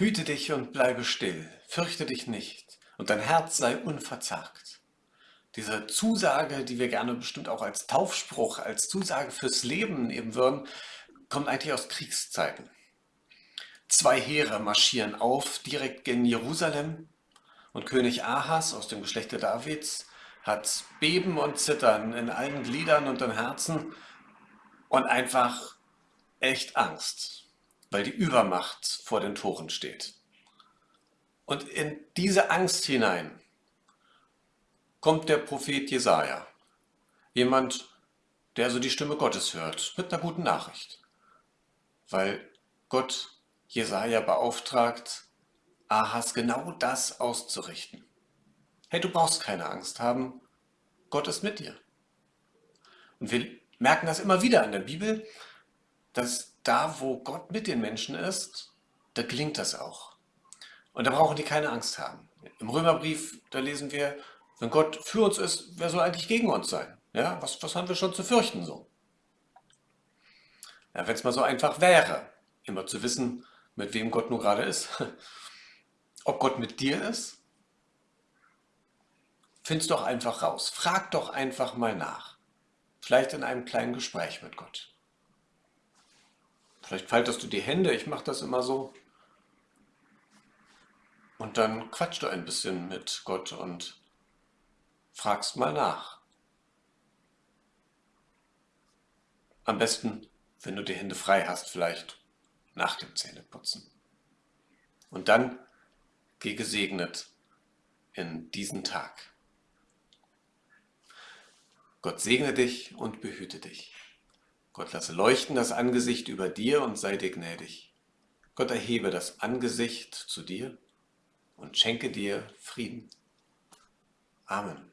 Hüte dich und bleibe still, fürchte dich nicht, und dein Herz sei unverzagt. Diese Zusage, die wir gerne bestimmt auch als Taufspruch, als Zusage fürs Leben nehmen würden, kommt eigentlich aus Kriegszeiten. Zwei Heere marschieren auf, direkt gen Jerusalem, und König Ahas aus dem Geschlechte Davids hat Beben und Zittern in allen Gliedern und im Herzen und einfach echt Angst, weil die Übermacht vor den Toren steht. Und in diese Angst hinein kommt der Prophet Jesaja, jemand, der so die Stimme Gottes hört, mit einer guten Nachricht, weil Gott Jesaja beauftragt, Ahas genau das auszurichten. Hey, du brauchst keine Angst haben, Gott ist mit dir. Und wir merken das immer wieder in der Bibel, dass da, wo Gott mit den Menschen ist, da gelingt das auch. Und da brauchen die keine Angst haben. Im Römerbrief, da lesen wir, wenn Gott für uns ist, wer soll eigentlich gegen uns sein? Ja, was, was haben wir schon zu fürchten so? Ja, wenn es mal so einfach wäre, immer zu wissen, mit wem Gott nur gerade ist. Ob Gott mit dir ist? Find's doch einfach raus. Frag doch einfach mal nach. Vielleicht in einem kleinen Gespräch mit Gott. Vielleicht faltest du die Hände, ich mache das immer so. Und dann quatsch du ein bisschen mit Gott und fragst mal nach. Am besten, wenn du die Hände frei hast, vielleicht nach dem Zähneputzen. Und dann geh gesegnet in diesen Tag. Gott segne dich und behüte dich. Gott lasse leuchten das Angesicht über dir und sei dir gnädig. Gott erhebe das Angesicht zu dir und schenke dir Frieden. Amen.